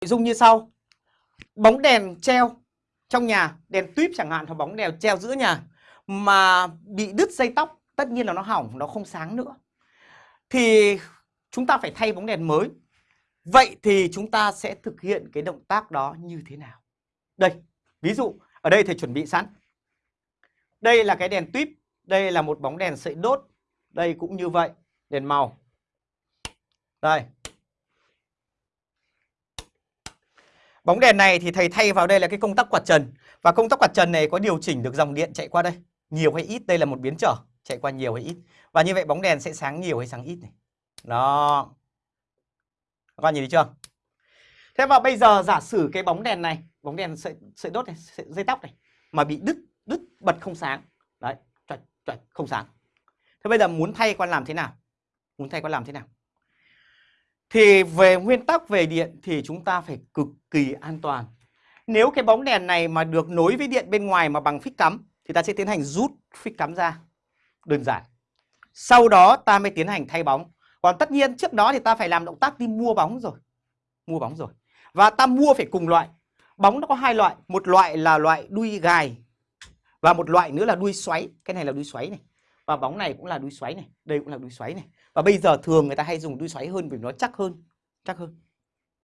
nội dung như sau. Bóng đèn treo trong nhà, đèn tuyếp chẳng hạn, hoặc bóng đèn treo giữa nhà, mà bị đứt dây tóc, tất nhiên là nó hỏng, nó không sáng nữa. Thì chúng ta phải thay bóng đèn mới. Vậy thì chúng ta sẽ thực hiện cái động tác đó như thế nào? Đây, ví dụ, ở đây thầy chuẩn bị sẵn. Đây là cái đèn tuyếp, đây là một bóng đèn sợi đốt, đây cũng như vậy, đèn màu. Đây. Bóng đèn này thì thầy thay vào đây là cái công tắc quạt trần. Và công tắc quạt trần này có điều chỉnh được dòng điện chạy qua đây. Nhiều hay ít, đây là một biến trở. Chạy qua nhiều hay ít. Và như vậy bóng đèn sẽ sáng nhiều hay sáng ít này. Đó. Các bạn nhìn thấy chưa? Thế và bây giờ giả sử cái bóng đèn này Bóng đèn sợi, sợi đốt này, sợi, dây tóc này Mà bị đứt, đứt bật không sáng. Đấy, chuẩn, chuẩn, không sáng. Thế bây giờ muốn thay con làm thế nào? Muốn thay con làm thế nào? Thì về nguyên tắc về điện thì chúng ta phải cực kỳ an toàn. Nếu cái bóng đèn này mà được nối với điện bên ngoài mà bằng phích cắm thì ta sẽ tiến hành rút phích cắm ra. Đơn giản. Sau đó ta mới tiến hành thay bóng. Còn tất nhiên trước đó thì ta phải làm động tác đi mua bóng rồi. Mua bóng rồi. Và ta mua phải cùng loại. Bóng nó có hai loại. Một loại là loại đuôi gài. Và một loại nữa là đuôi xoáy. Cái này là đuôi xoáy này. Và bóng này cũng là đuôi xoáy này. Đây cũng là đuôi xoáy này. Và bây giờ thường người ta hay dùng đuôi xoáy hơn vì nó chắc hơn. Chắc hơn.